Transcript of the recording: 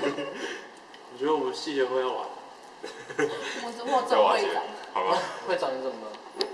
我觉得我们细节会要完。我我找会长。好吧。会长你怎么了？